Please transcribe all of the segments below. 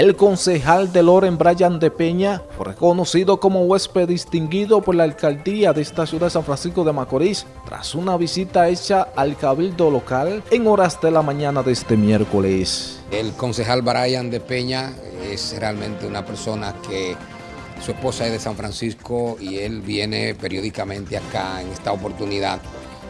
El concejal de Loren, Brian de Peña, fue reconocido como huésped distinguido por la alcaldía de esta ciudad de San Francisco de Macorís tras una visita hecha al cabildo local en horas de la mañana de este miércoles. El concejal Brian de Peña es realmente una persona que su esposa es de San Francisco y él viene periódicamente acá en esta oportunidad.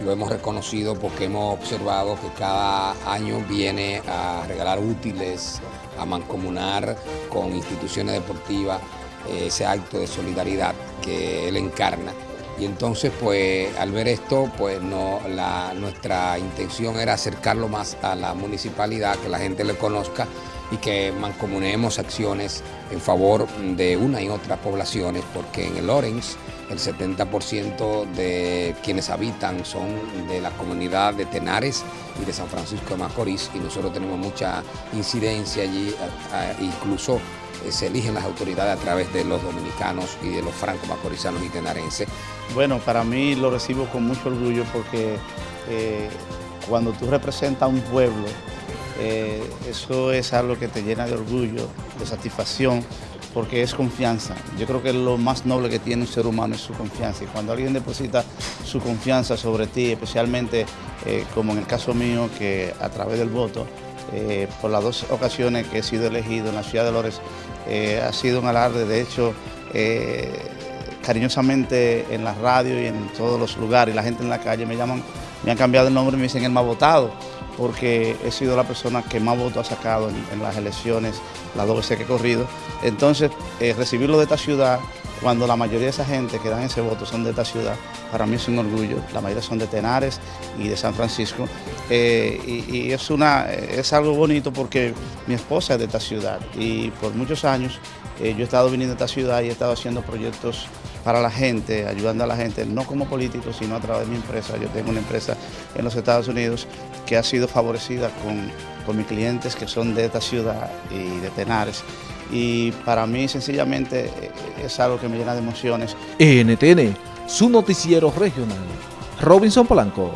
Lo hemos reconocido porque hemos observado que cada año viene a regalar útiles, a mancomunar con instituciones deportivas eh, ese acto de solidaridad que él encarna. Y entonces, pues, al ver esto, pues no, la, nuestra intención era acercarlo más a la municipalidad, que la gente le conozca y que mancomunemos acciones en favor de una y otras poblaciones, porque en el Lorenz el 70% de quienes habitan son de la comunidad de Tenares y de San Francisco de Macorís y nosotros tenemos mucha incidencia allí, incluso eh, se eligen las autoridades a través de los dominicanos y de los franco-macorizanos y tenarenses. Bueno, para mí lo recibo con mucho orgullo porque eh, cuando tú representas a un pueblo, eh, eso es algo que te llena de orgullo, de satisfacción, porque es confianza. Yo creo que lo más noble que tiene un ser humano es su confianza. Y cuando alguien deposita su confianza sobre ti, especialmente eh, como en el caso mío, que a través del voto, eh, por las dos ocasiones que he sido elegido en la ciudad de Lores, ha sido un alarde. De hecho, cariñosamente en la radio y en todos los lugares, la gente en la calle me llaman, me han cambiado el nombre y me dicen el más votado porque he sido la persona que más votos ha sacado en, las elecciones, las dos veces que he corrido. Entonces, eh, recibirlo de esta ciudad, cuando la mayoría de esa gente que dan ese voto son de esta ciudad, para mí es un orgullo. La mayoría son de Tenares y de San Francisco. Eh, y, es, una, es algo bonito porque mi esposa es de esta ciudad y por muchos años eh, yo he estado viniendo a esta ciudad y he estado haciendo proyectos para la gente, ayudando a la gente, no como político, sino a través de mi empresa. Yo tengo una empresa en los Estados Unidos que ha sido favorecida con, con mis clientes que son de esta ciudad y de Tenares. Y para mí sencillamente eh, es algo que me llena de emociones. NTN, su noticiero regional. Robinson Polanco.